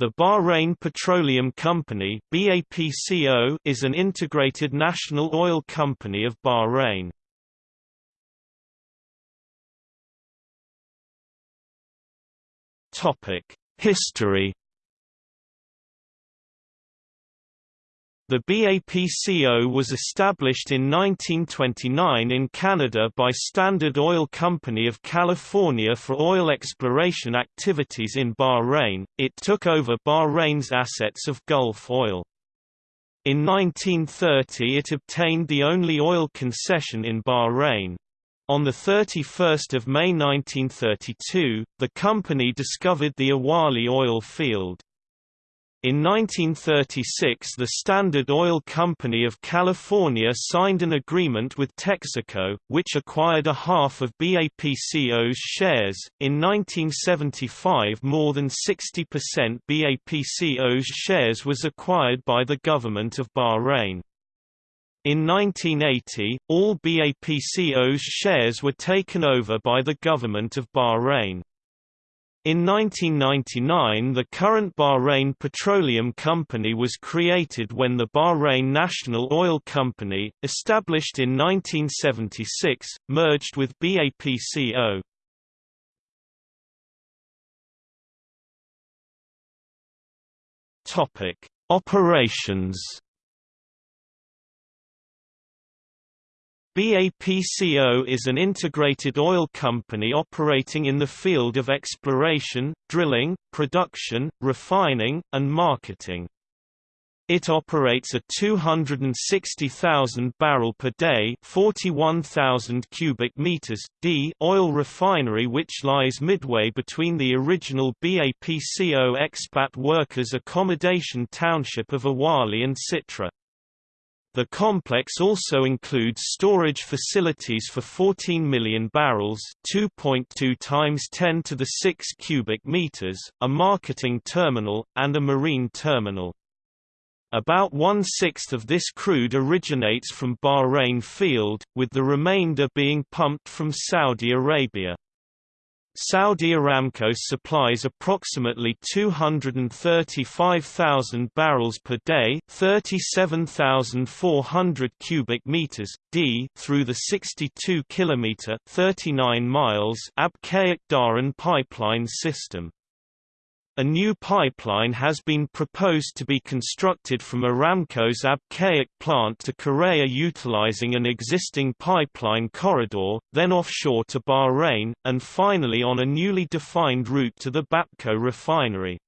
The Bahrain Petroleum Company BAPCO is an integrated national oil company of Bahrain. History The BAPCO was established in 1929 in Canada by Standard Oil Company of California for oil exploration activities in Bahrain. It took over Bahrain's assets of Gulf Oil. In 1930 it obtained the only oil concession in Bahrain. On 31 May 1932, the company discovered the Awali oil field. In 1936 the Standard Oil Company of California signed an agreement with Texaco, which acquired a half of BAPCO's shares. In 1975 more than 60% BAPCO's shares was acquired by the government of Bahrain. In 1980, all BAPCO's shares were taken over by the government of Bahrain. In 1999 the current Bahrain Petroleum Company was created when the Bahrain National Oil Company, established in 1976, merged with BAPCO. Operations BAPCO is an integrated oil company operating in the field of exploration, drilling, production, refining, and marketing. It operates a 260,000 barrel per day, 41,000 cubic meters d oil refinery which lies midway between the original BAPCO expat workers accommodation township of Awali and Sitra. The complex also includes storage facilities for 14 million barrels, 2.2 times 10 to the 6 cubic meters, a marketing terminal and a marine terminal. About one-sixth of this crude originates from Bahrain field, with the remainder being pumped from Saudi Arabia. Saudi Aramco supplies approximately 235,000 barrels per day, 37,400 cubic meters d through the 62 kilometer, 39 miles Abqaiq Dhahran pipeline system. A new pipeline has been proposed to be constructed from Aramco's Abqaiq plant to Khobar utilizing an existing pipeline corridor, then offshore to Bahrain, and finally on a newly defined route to the Bapco refinery.